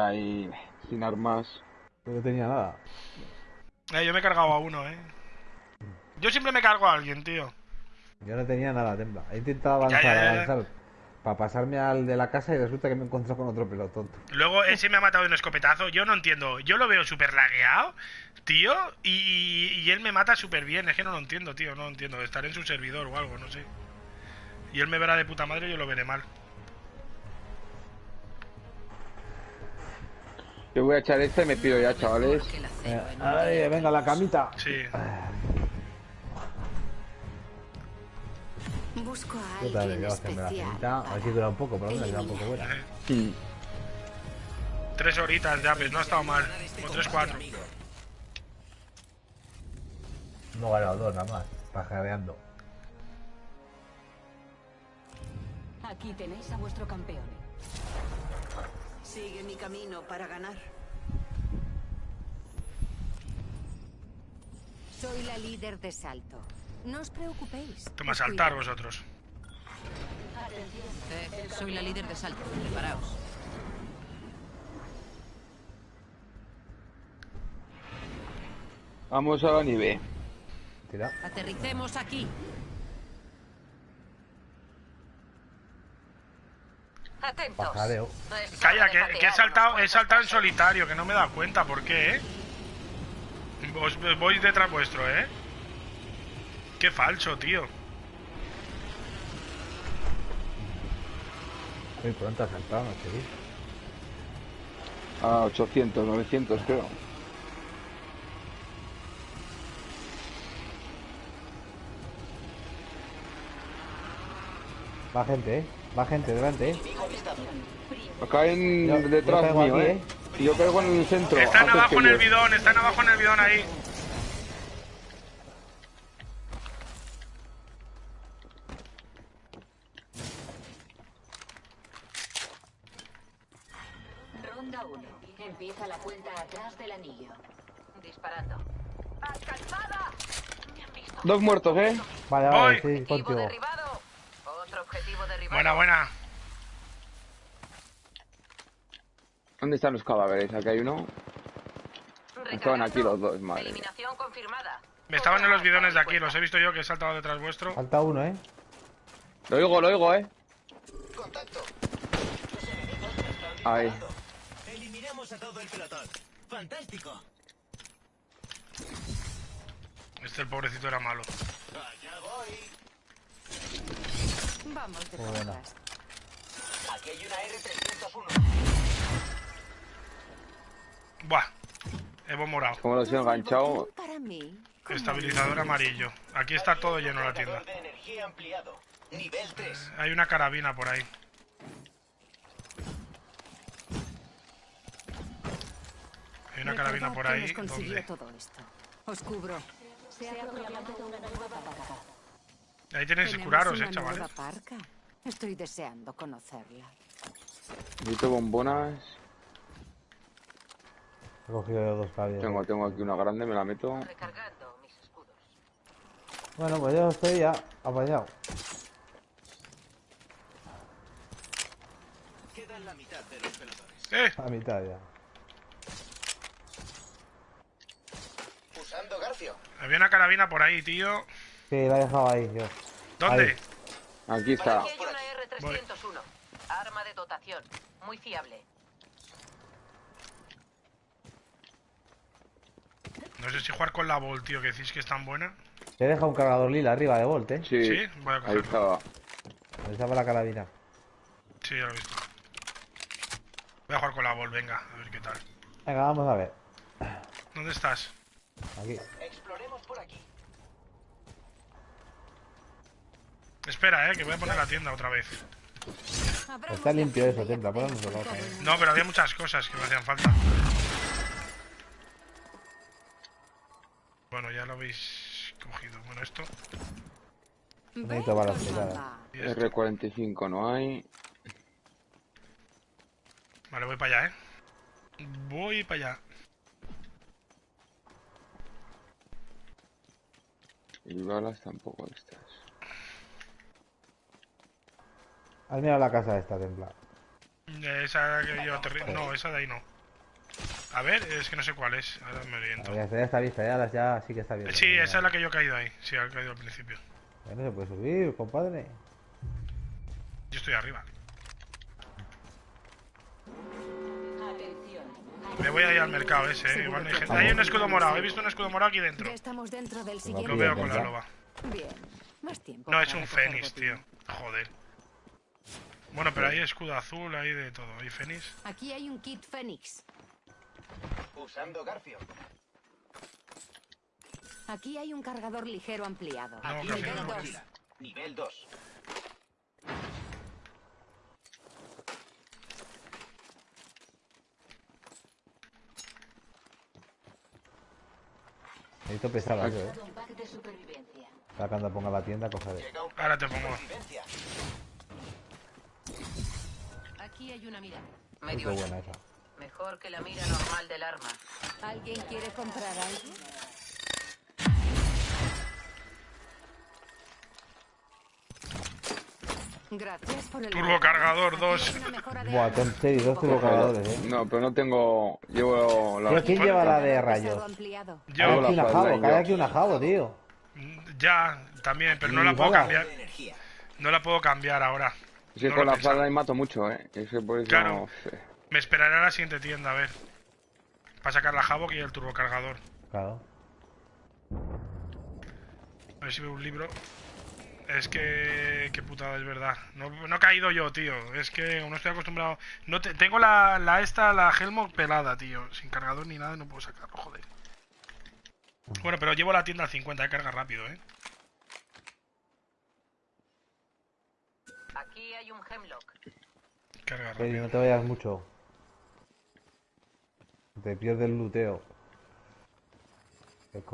ahí sin armas. No tenía nada. Eh, yo me he cargado a uno, eh. Yo siempre me cargo a alguien, tío. Yo no tenía nada, Templa. He intentado Ya, avanzar, ya, ya. avanzar para pasarme al de la casa y resulta que me he encontrado con otro pelotón. Luego ese me ha matado de un escopetazo. Yo no entiendo. Yo lo veo súper lagueado, tío. Y, y él me mata súper bien. Es que no lo entiendo, tío. No lo entiendo. Estaré en su servidor o algo, no sé. Y él me verá de puta madre y yo lo veré mal. Yo voy a echar esta y me pido ya, chavales. Ay, venga, la camita. Sí. Busco a alguien la especial. camita. A ver si dura un poco, pero bueno, queda un poco buena. Tres horitas ya, pues no ha estado mal. O tres, cuatro. No he ganado dos nada más, pajareando. Aquí tenéis a vuestro campeón. Sigue mi camino para ganar. Soy la líder de salto. No os preocupéis. Toma, saltar vosotros. Eh, soy la líder de salto. Preparaos. Vamos a la nieve. Aterricemos aquí. Atentos. Pajareo. Calla, que, que he saltado, he saltado en solitario, que no me he dado cuenta. ¿Por qué, eh? Os, voy detrás vuestro, eh. Qué falso, tío. Muy pronto ha saltado, no sé. A 800, 900 creo. Va gente, eh. Va gente delante, eh. Acá en Yo- yo detrás caigo mío, aquí, eh. Y yo caigo en el centro. Están abajo en el yo. bidón, están abajo en el bidón ahí. Ronda 1. Empieza la cuenta atrás del anillo. Disparando. ¡Alcanzada! Dos muertos, eh. Vale, Voy. vale, sí, Objetivo contigo. Objetivo derribado. Buena, buena. ¿Dónde están los cadáveres? Aquí hay uno. Estaban aquí los dos, madre. Eliminación confirmada. Me estaban en los bidones de aquí, los he visto yo que he saltado detrás vuestro. Falta uno, eh. Lo oigo, lo oigo, eh. Ahí. Eliminamos a todo el pelotón. Fantástico. Este el pobrecito era malo. Vamos de Muy buena. Aquí hay una R301. Buah. Evo morado. Como los he enganchado. Estabilizador amarillo. Aquí está todo lleno la tienda. Cargador de energía ampliado. Nivel 3. Hay una carabina por ahí. Hay una carabina por ahí. nos consiguió ¿Dónde? todo esto. Os cubro. Ahí tenéis que curaros, eh, chavales. nueva parca. Estoy deseando conocerla. Necesito bombonas. He cogido dos caballos. Tengo, tengo aquí una grande, me la meto. Recargando mis escudos. Bueno, pues yo estoy ya apañado. Quedan la mitad de los pelotones. ¡Eh! A mitad ya. Usando Garfio. Había una carabina por ahí, tío. Sí, la he dejado ahí, yo. ¿Dónde? Aquí está. Aquí hay una R301. Arma de dotación. Muy fiable. No sé si jugar con la Vol, tío, que decís que es tan buena. Te he dejado un cargador lila arriba de Volt, eh. Sí. Sí, voy a Ahí cogerlo. estaba. Ahí estaba la carabina. Sí, ya lo he visto. Voy a jugar con la Vol, venga, a ver qué tal. Venga, vamos a ver. ¿Dónde estás? Aquí. Exploremos por aquí. Espera, eh, que voy a poner la tienda otra vez. Está limpio eso, tienda todo vez. el No, pero había muchas cosas que me hacían falta. Bueno, ya lo habéis cogido. Bueno, esto. Necesito balas, Ven, cuidado. mamá. y esto. R45 no hay. Vale, voy para allá, eh. Voy para allá. Y balas tampoco estas. Has mirado la casa esta, Templa. Esa que yo No, esa de ahí no. A ver, es que no sé cuál es. Ahora me oriento. Ya está, ya está vista, ya, ya sí que está bien. Sí, esa es la que yo he caído ahí. Sí, he caído al principio. No se puede subir, compadre. Yo estoy arriba. Me voy a ir al mercado ese, eh. Igual hay gente. Hay un escudo morado. He visto un escudo morado aquí dentro. Ya estamos dentro del Lo veo con la loba. Bien. Más tiempo. No, es un fénix, tío. Joder. Bueno, pero hay escudo azul, hay de todo. Hay fénix. Aquí hay un kit Fénix. Usando Garfio. Aquí hay un cargador ligero ampliado. No, Aquí dos. mochila. Nivel 2. Necesito pesar algo, eh. Para cuando ponga la tienda, un Ahora te pongo. Aquí hay una mira. Medio qué buena esa. Mejor que la mira normal del arma. ¿Alguien quiere comprar algo? Gracias por el Turbocargador Aquí 2. hay una mejora de Buah. Tom Cherry, dos turbocargadores, eh. No, pero no tengo. Llevo la. Tío, ¿quién lleva la de rayos? Hago aquí la una jabo, yo. aquí una jabo, tío. ya, también, pero no ¿Y la puedo cambiar. No la puedo cambiar ahora. Es que No con la ahí mato mucho, eh. Es que por eso. Claro. Me esperaré a la siguiente tienda, a ver. Para sacar la Havoc y el turbocargador. Claro. A ver si veo un libro. Es que... Qué putada, es verdad. No, no he caído yo, tío. Es que no estoy acostumbrado... No te- tengo la, la esta, la Helmut pelada, tío. Sin cargador ni nada, no puedo sacarlo, joder. Bueno, pero llevo la tienda al 50, de carga rápido, ¿eh? Aquí hay un Hemlock. Carga Freddy, no te vayas mucho. Te pierdes el luteo.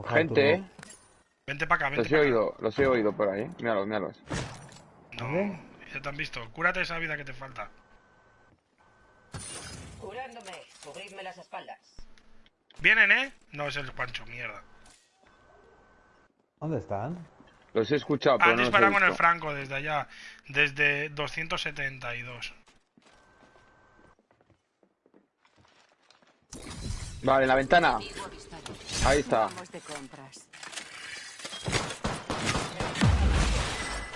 Gente, eh. Vente para acá, Los vente he para acá. oído, los he oído por ahí. Míralos, míralos. No, ya te han visto. Cúrate esa vida que te falta. Curándome. Cubridme las espaldas. ¿Vienen, eh? No, es el Pancho, mierda. ¿Dónde están? Los he escuchado, pero Han no los he disparado con el. Franco desde allá. Desde 272. Vale, en la ventana. Ahí está.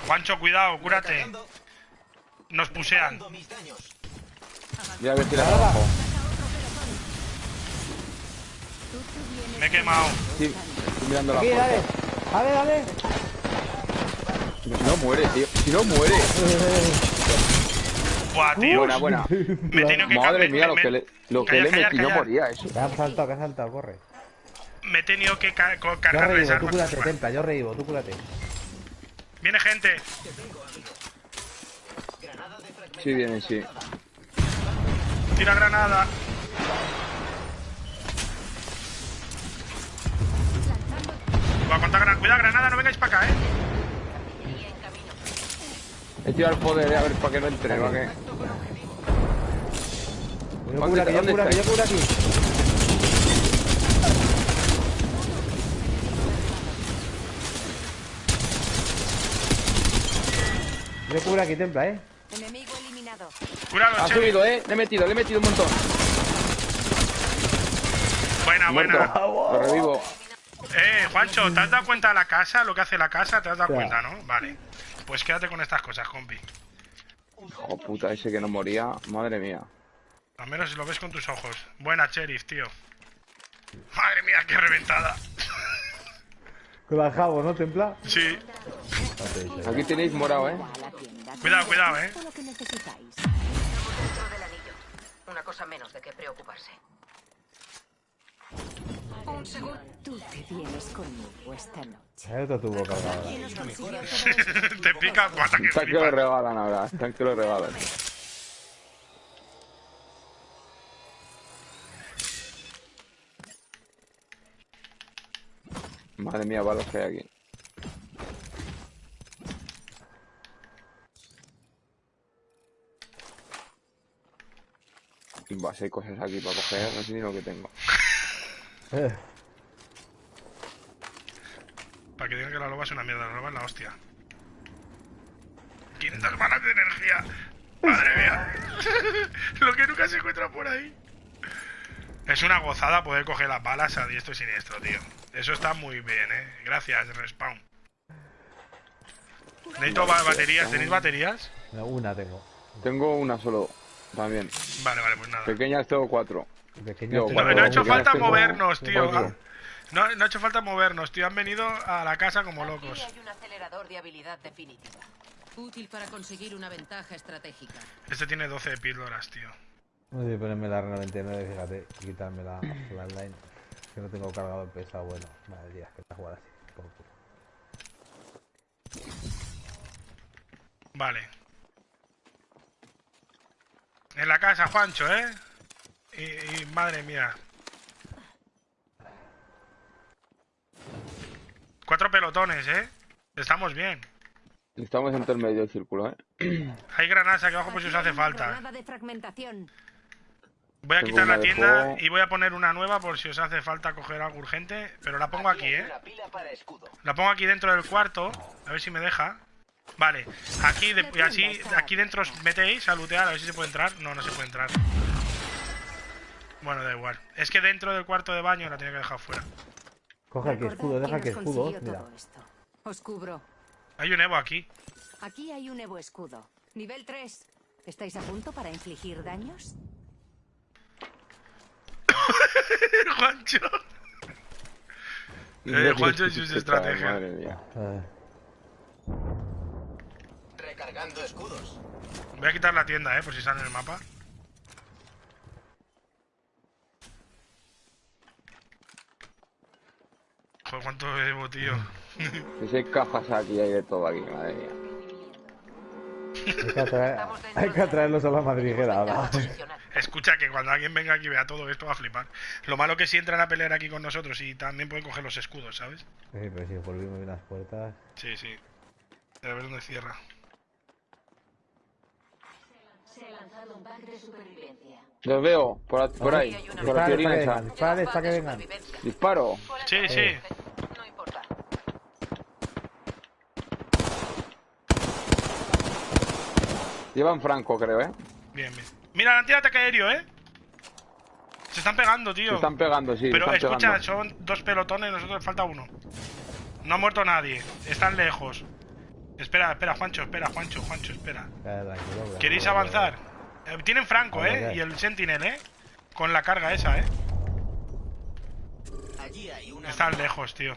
Juancho, cuidado, cúrate. Nos pusean. Voy a ver abajo. Tú te vienes Me he quemado. Sí, estoy mirando la Aquí, puerta. dale. Dale, dale. Si no muere, tío. Si no muere. Buah, tío. Buena, buena. Me que Madre mía, lo que le, lo que Callar, le callar, metí no moría eso. Que han saltado, que han saltado, corre. Me he tenido que ca- co- Yo cargar reíbo, tú cúrate, Vale. templa, yo reíbo, tú cúrate. Viene gente. Granada de fragmentación Sí, viene, sí. Tira granada. Voy a contar granada. Cuidado, granada, no vengáis para acá, eh. He tirado el poder, eh, a ver, para que no entre, para que... Yo ¿Dónde cura está? aquí, yo ¿Dónde cura aquí, yo cura aquí. Yo cura aquí, templa, eh. Enemigo eliminado. Cuidado, Ha subido, eh. Le he metido, le he metido un montón. Buena, Muerto. buena. Lo revivo. Eh, Juancho, ¿te has dado cuenta de la casa? Lo que hace la casa, ¿te has dado cuenta, no? Vale. Pues quédate con estas cosas, compi. Oh, puta, ese que no moría. Madre mía. Al menos lo ves con tus ojos. Buena, Sheriff, tío. Madre mía, qué reventada. Con la jabo, ¿no, templa? Sí. Aquí tenéis morado, eh. Cuidado, cuidado, eh. Todo lo que necesitáis. Estamos dentro del anillo. Una cosa menos de qué preocuparse. Tú te vienes conmigo esta noche. Nos consiguió todo Te pica hasta que Están que lo regalan ahora. Están que lo regalan. Madre mía, balas que hay aquí. Va, si hay cosas aquí para coger, no sé ni lo que tengo. Eh, Para que digan que la loba es una mierda, la loba es la hostia. 500 balas de energía. Madre mía. Lo que nunca se encuentra por ahí. Es una gozada poder coger las balas a diestro y siniestro, tío. Eso está muy bien, eh. Gracias, Respawn. Necesito ba- baterías. ¿Tenéis baterías? No, Una tengo. Tengo una solo también. Vale, vale, pues nada. Pequeñas tengo cuatro. Pequeñas No, Bueno, no ha hecho falta movernos, tío. No, no ha hecho falta movernos, tío. Han venido a la casa como locos. Aquí hay un acelerador de habilidad definitiva. Útil para conseguir una ventaja estratégica. Este tiene 12 píldoras, tío. No sé, ponerme la R99, fíjate, y quitarme la, la line. Que no tengo cargador pesado, bueno. Madre mía, que la jugar así. por culo. Vale. En la casa, Juancho, ¿eh? Y, y madre mía. Cuatro pelotones, ¿eh? Estamos bien. Estamos entre el medio del círculo, ¿eh? Hay granadas aquí abajo por si os hace falta. granada de fragmentación. Voy a quitar la tienda y voy a poner una nueva por si os hace falta coger algo urgente. Pero la pongo aquí, ¿eh? La pongo aquí dentro del cuarto. A ver si me deja. Vale. Aquí, de- y así, aquí dentro os metéis a lootear. A ver si se puede entrar. No, no se puede entrar. Bueno, da igual. Es que dentro del cuarto de baño la tenía que dejar fuera. Coge aquí escudo, deja que escudo. Mira. Os cubro. Hay un Evo aquí. Aquí hay un Evo escudo. Nivel 3. ¿Estáis a punto para infligir daños? Juancho. Eh, Juancho y sus estrategias. Madre mía. Eh, Recargando escudos. Voy a quitar la tienda, eh, por si sale en el mapa. Joder, cuánto Evo, tío. Si hay cajas aquí, hay de todo aquí, madre mía. hay, que atraer- hay que atraerlos a la madriguera ahora. Escucha que cuando alguien venga aquí y vea todo esto va a flipar. Lo malo que si entran a pelear aquí con nosotros y también pueden coger los escudos, ¿sabes? Sí, pero si volvimos bien las puertas. Sí, sí. A ver dónde cierra. Se ha lanzado un pack de supervivencia. Los veo, por, a- por ahí, por la teoría esa. vengan, dispare para que vengan. Supervivencia. Disparo. Sí, sí. la- No importa. Llevan franco, creo, ¿eh? Bien, bien. Mira, han tirado ataque aéreo, ¿eh? Se están pegando, tío. Se están pegando, sí. Pero están escucha, pegando. son dos pelotones, nosotros falta uno. No ha muerto nadie, están lejos. Espera, espera, Juancho, espera, Juancho, Juancho, espera. ¿Queréis avanzar? Eh, tienen Franco, ¿eh? vale. Y el Sentinel, ¿eh? Con la carga esa, ¿eh? Allí hay una. Están lejos, tío.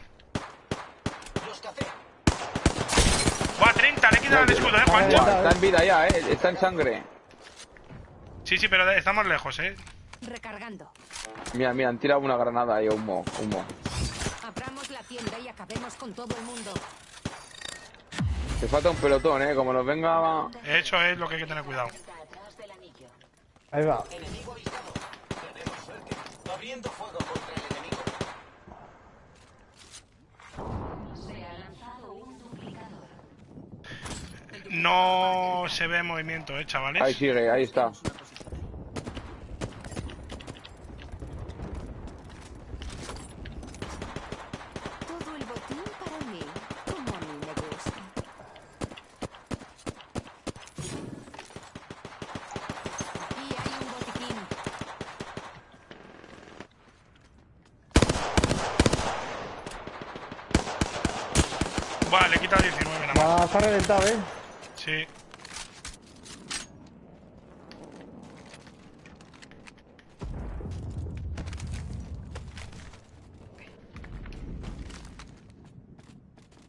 ¡Buah, 30! Le he quitado el escudo, ¿eh, Juancho? Está en vida ya, ¿eh? Está en sangre. Sí, sí, pero estamos lejos, ¿eh? Recargando. Mira, mira, han tirado una granada ahí, humo, humo. Abramos la tienda y acabemos con todo el mundo. Te falta un pelotón, ¿eh? Como nos venga... Eso es lo que hay que tener cuidado. Está atrás del anillo. Ahí va. Enemigo avistado. Tenemos suerte. Abriendo fuego contra el enemigo. Se ha lanzado un duplicador. No se ve movimiento, ¿eh, chavales? Ahí sigue, ahí está. Todo el botín para mí, como a mí me gusta. Aquí hay un botiquín. Vale, le he quitado 19 nada más. Va, está reventado, ¿eh? Sí.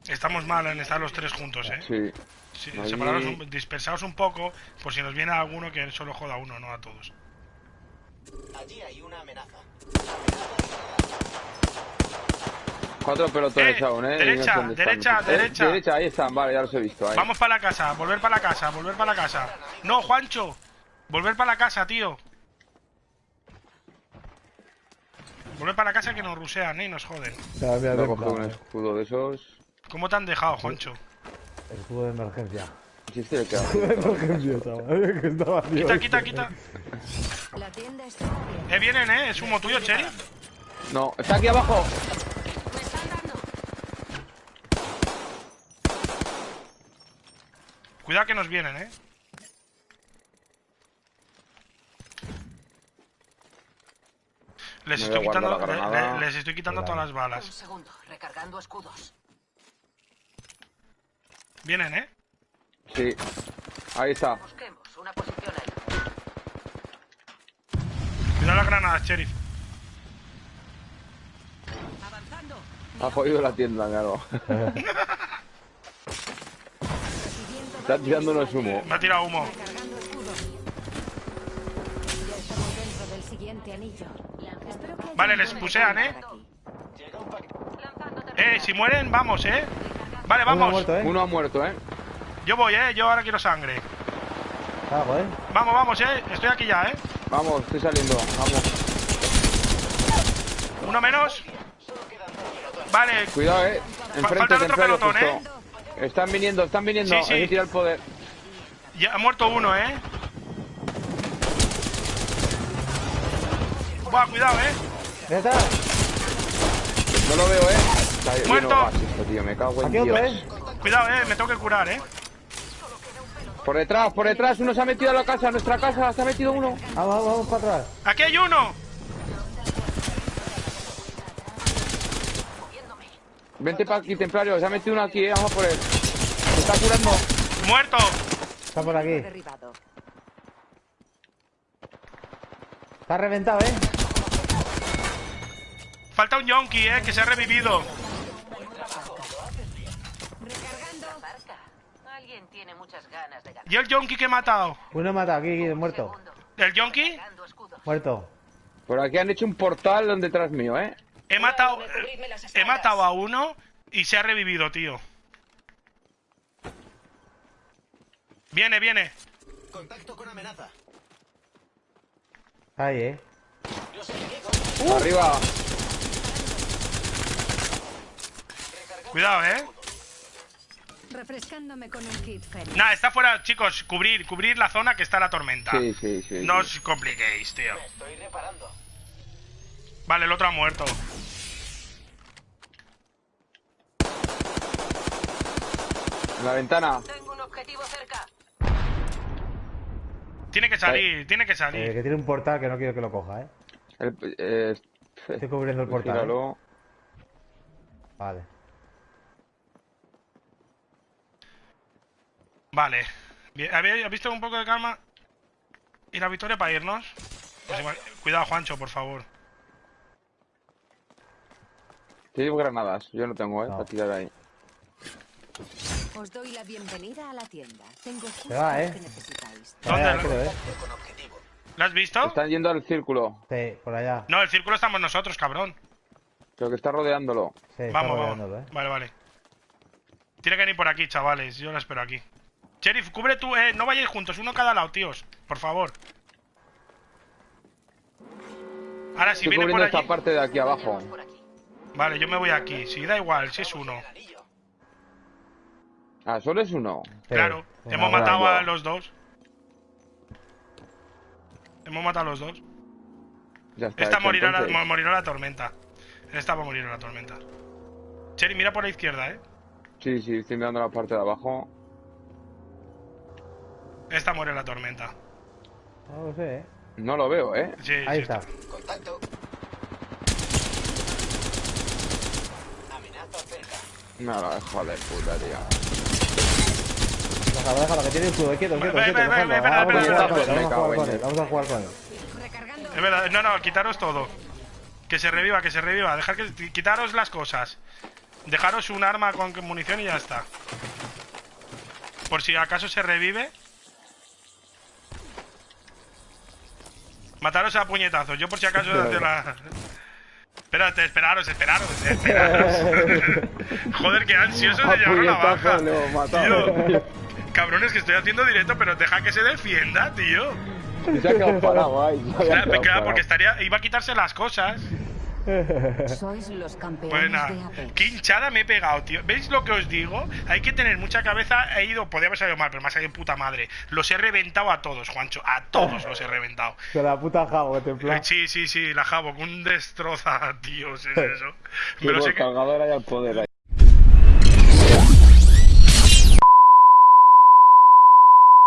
Estamos mal en estar los tres juntos, ¿eh? Sí. Sí, un- dispersaos un poco, por si nos viene alguno que solo joda a uno, no a todos. Allí hay una amenaza. Cuatro pelotones Eh, aún, ¿eh? Y no derecha, derecha, Eh, derecha. Derecha, ahí están, vale, ya los he visto. Ahí. Vamos para la casa, volver para la casa, volver para la casa. No, Juancho, volver para la casa, tío. Volver para la casa que nos rusean, ¿eh? Y nos joden. Ya, mira, No coge un escudo de esos. ¿Cómo te han dejado, Juancho? Escudo de emergencia. Queda. Escudo de emergencia, chaval. Que estaba. Quita, quita, quita. La tienda está. Eh, vienen, ¿eh? ¿Es humo tuyo, Cherry? No, está aquí abajo. Cuidado que nos vienen, ¿eh? Les estoy, quitando, le, les estoy quitando, Hola. todas las balas. Un segundo, recargando escudos. Vienen, ¿eh? Sí. Ahí está. Busquemos una posición ahí. Cuidado las granadas, sheriff. Avanzando. Ha jodido la tienda, claro. Está unos humo. Me ha tirado humo. Vale, les pusean, ¿eh? Eh, si mueren, vamos, ¿eh? Vale, Uno vamos. muerto, ¿eh? Uno ha muerto, ¿eh? Yo voy, ¿eh? Yo ahora quiero sangre. Algo, ¿eh? Vamos, vamos, ¿eh? Estoy aquí ya, ¿eh? Vamos, estoy saliendo. Vamos. Uno menos. Vale, Cuidado, eh. Enfrente, falta el otro pelotón, ¿eh? Están viniendo, están viniendo. Sí, sí. Hay que tirar el poder. ya ha muerto uno, ¿eh? Buah, cuidado, ¿eh? Ya está. No lo veo, eh. Está Muerto. esto, tío. Me cago en Aquí otro, Dios. ¿eh? Cuidado, ¿eh? Me tengo que curar, ¿eh? Por detrás, por detrás. Uno se ha metido a la casa, a nuestra casa. Se ha metido uno. Vamos, vamos, vamos para atrás. ¡Aquí hay uno! Vente para aquí, templario. Se ha metido uno aquí, eh. Vamos a por él. Se está curando. ¡Muerto! Está por aquí. Derribado. Está reventado, ¿eh? Falta un yonki, ¿eh? Que se ha revivido. Recargando. Barca. Alguien tiene muchas ganas de ganar. ¿Y el yonki que he matado? Uno mata aquí, aquí, muerto. ¿El yonki? Muerto. Por aquí han hecho un portal donde detrás mío, eh. He matado... He matado a uno y se ha revivido, tío. Viene, viene. Contacto con amenaza. Ahí, ¿eh? Arriba. Cuidado, ¿eh? Refrescándome con un kit. Nah, está fuera, chicos. Cubrir, cubrir la zona que está la tormenta. Sí, sí, sí. No sí. os compliquéis, tío. Estoy reparando. Vale, el otro ha muerto. En la ventana. Tengo un objetivo cerca. Tiene que salir, tiene que Eh, salir. que tiene un portal que no quiero que lo coja, ¿eh? El- eh, Estoy cubriendo el portal. ¿eh? Gíralo. Vale. Vale. Bien, ¿Habéis visto un poco de calma? ¿Y la victoria para irnos? Pues igual- Cuidado, Juancho, por favor. Tengo granadas. Yo no tengo, eh. No. Para tirar ahí. Os doy la bienvenida a la tienda. Tengo justo va, lo ¿eh? que necesitáis. Por allá, ¿Dónde? creo, ¿eh? ¿Lo has visto? Están yendo al círculo. Sí, por allá. No, el círculo estamos nosotros, cabrón. Creo que está rodeándolo. Sí, está Vamos, rodeándolo, vamos. ¿eh? Vale, vale. Tiene que venir por aquí, chavales. Yo la espero aquí. Sheriff, cubre tú, eh. No vayáis juntos, uno a cada lado, tíos. Por favor. Ahora, si Estoy viene por cubriendo allí... esta parte de aquí abajo. Vale, yo me voy aquí. Si da igual, si es uno. Ah, solo es uno. Sí, Claro, hemos matado a los dos. Hemos matado a los dos. Ya está. Esta hecho, morirá la, morirá la tormenta. Esta va a morir en la tormenta. Cherry, mira por la izquierda, eh. Sí, sí, estoy mirando la parte de abajo. Esta muere en la tormenta. No lo sé, ¿eh? No lo veo, eh. Sí, Ahí sí, está. Contacto. Cerca. No, hijo de puta, tío. Déjalo, déjalo, que tiene escudo. Quieto, quieto, quieto. Vamos a jugar con él, me vamos a jugar con él. Es verdad, no, no, quitaros todo. Que se reviva, que se reviva. Dejar que quitaros las cosas. Dejaros un arma con munición y ya está. Por si acaso se revive. Mataros a puñetazos. Yo por si acaso hacer la... Espérate, esperaros, esperaros, esperaros. Joder, qué ansiosos de A llevar la puñetazo baja. Tío, cabrones que estoy haciendo directo, pero deja que se defienda, tío. Se ha quedado parado ahí. se porque estaría, iba a quitarse las cosas. Sois los campeones Buena. de Apex. Qué hinchada me he pegado, tío. ¿Veis lo que os digo? Hay que tener mucha cabeza. He ido, podía haber salido mal, pero me ha salido puta madre. Los he reventado a todos, Juancho. A todos los he reventado. De la puta jabo, que Eh, templa. Sí, sí, sí, la Jabo, un destroza, tío, es eso. Sí, Me los por he, cargador hay al poder ahí.